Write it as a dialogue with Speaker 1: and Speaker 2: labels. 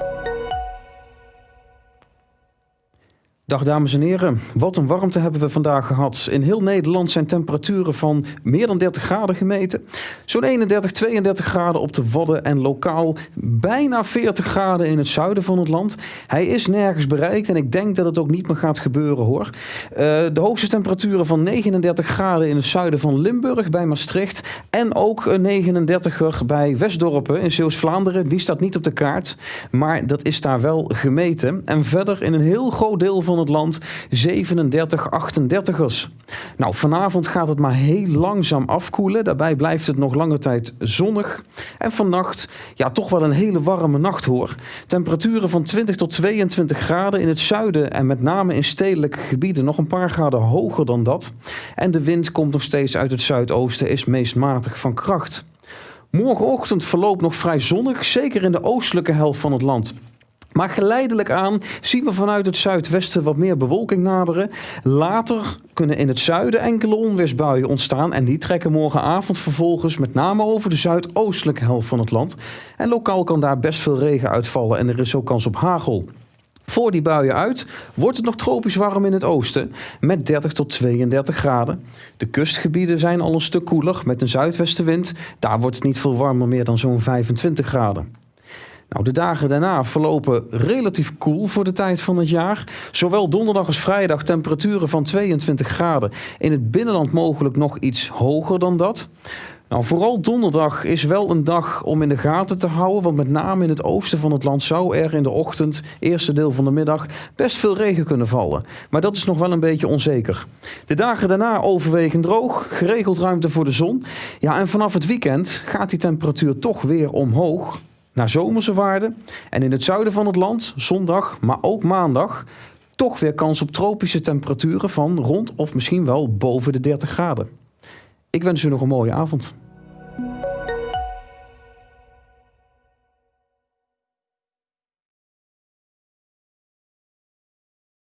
Speaker 1: Thank you. Dag dames en heren, wat een warmte hebben we vandaag gehad. In heel Nederland zijn temperaturen van meer dan 30 graden gemeten. Zo'n 31, 32 graden op de Wadden en lokaal bijna 40 graden in het zuiden van het land. Hij is nergens bereikt en ik denk dat het ook niet meer gaat gebeuren hoor. Uh, de hoogste temperaturen van 39 graden in het zuiden van Limburg bij Maastricht. En ook een 39er bij Westdorpen in Zeeuws-Vlaanderen. Die staat niet op de kaart, maar dat is daar wel gemeten. En verder in een heel groot deel van het land 37 38ers. Nou, vanavond gaat het maar heel langzaam afkoelen. Daarbij blijft het nog lange tijd zonnig. En vannacht, ja, toch wel een hele warme nacht hoor. Temperaturen van 20 tot 22 graden in het zuiden en met name in stedelijke gebieden nog een paar graden hoger dan dat. En de wind komt nog steeds uit het zuidoosten, is meest matig van kracht. Morgenochtend verloopt nog vrij zonnig, zeker in de oostelijke helft van het land. Maar geleidelijk aan zien we vanuit het zuidwesten wat meer bewolking naderen. Later kunnen in het zuiden enkele onweersbuien ontstaan en die trekken morgenavond vervolgens met name over de zuidoostelijke helft van het land. En lokaal kan daar best veel regen uitvallen en er is ook kans op hagel. Voor die buien uit wordt het nog tropisch warm in het oosten met 30 tot 32 graden. De kustgebieden zijn al een stuk koeler met een zuidwestenwind. Daar wordt het niet veel warmer meer dan zo'n 25 graden. Nou, de dagen daarna verlopen relatief koel voor de tijd van het jaar. Zowel donderdag als vrijdag temperaturen van 22 graden. In het binnenland mogelijk nog iets hoger dan dat. Nou, vooral donderdag is wel een dag om in de gaten te houden. Want met name in het oosten van het land zou er in de ochtend, eerste deel van de middag, best veel regen kunnen vallen. Maar dat is nog wel een beetje onzeker. De dagen daarna overwegend droog, geregeld ruimte voor de zon. Ja, en vanaf het weekend gaat die temperatuur toch weer omhoog naar zomerse waarden. En in het zuiden van het land, zondag, maar ook maandag, toch weer kans op tropische temperaturen van rond of misschien wel boven de 30 graden. Ik wens u nog een mooie avond.